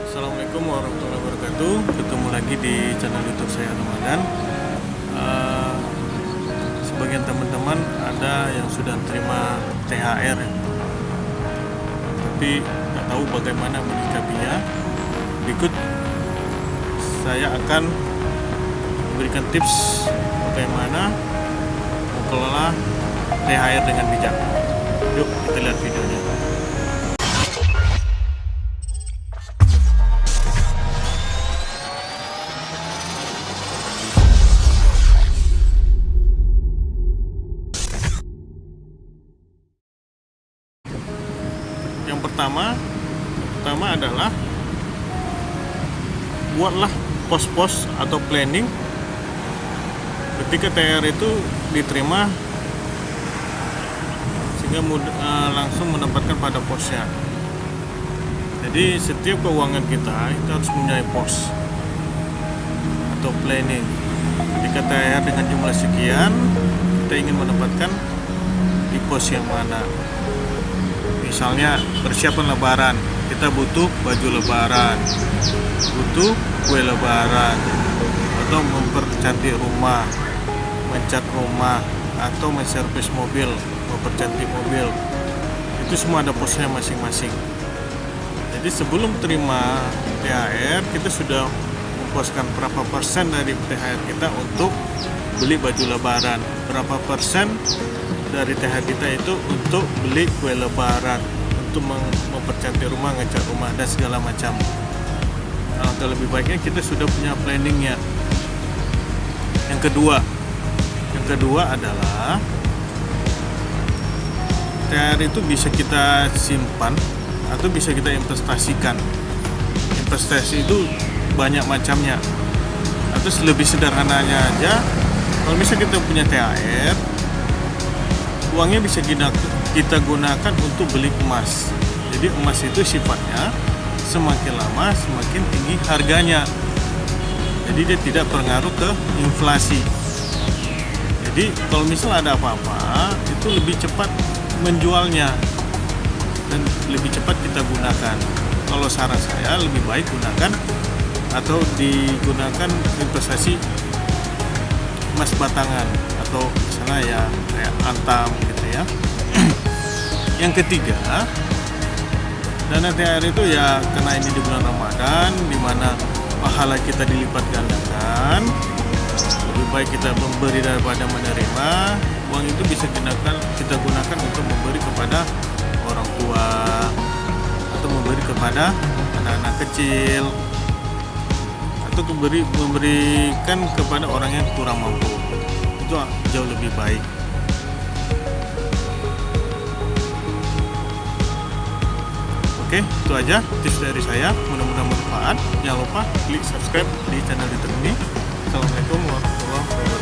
Assalamualaikum warahmatullahi wabarakatuh. Ketemu lagi di channel youtube saya Ramadan. Uh, Sebagian teman-teman ada yang sudah terima THR ya. Tapi nggak tahu bagaimana menyikapinya. Berikut saya akan memberikan tips bagaimana mengelola THR dengan bijak. Yuk kita lihat videonya pertama pertama adalah buatlah pos-pos atau planning. Ketika TR itu diterima sehingga uh, langsung menempatkan pada posnya. Jadi setiap keuangan kita itu harus mempunyai pos atau planning. Ketika TR dengan jumlah sekian kita ingin menempatkan di pos yang mana misalnya persiapan lebaran. Kita butuh baju lebaran. Butuh kue lebaran. Atau mempercantik rumah. Mencat rumah. Atau menservis mobil. Mempercantik mobil. Itu semua ada posnya masing-masing. Jadi sebelum terima THR kita sudah memposkan berapa persen dari THR kita untuk beli baju lebaran. Berapa persen dari THR kita itu untuk beli kue lebaran untuk mempercantik rumah, ngecat rumah dan segala macam. Alangkah lebih baiknya kita sudah punya planningnya. Yang kedua, yang kedua adalah THR itu bisa kita simpan atau bisa kita investasikan. Investasi itu banyak macamnya. Atau lebih sederhananya aja, kalau misalnya kita punya THR, uangnya bisa kita, kita gunakan untuk beli emas. Jadi emas itu sifatnya semakin lama semakin tinggi harganya. Jadi dia tidak berpengaruh ke inflasi. Jadi kalau misal ada apa-apa itu lebih cepat menjualnya dan lebih cepat kita gunakan. Kalau saran saya lebih baik gunakan atau digunakan investasi emas batangan atau misalnya ya kayak antam ya. Yang ketiga dana THR itu ya karena ini di bulan Ramadan di mana pahala kita dilipat gandakan. Lebih baik kita memberi daripada menerima. Uang itu bisa gunakan kita gunakan untuk memberi kepada orang tua atau memberi kepada anak-anak kecil atau memberi memberikan kepada orang yang kurang mampu. Itu jauh lebih baik oke itu aja tips dari saya. Mudah-mudahan bermanfaat. Jangan lupa klik subscribe di channel youtube ini assalamualaikum warahmatullahi wabarakatuh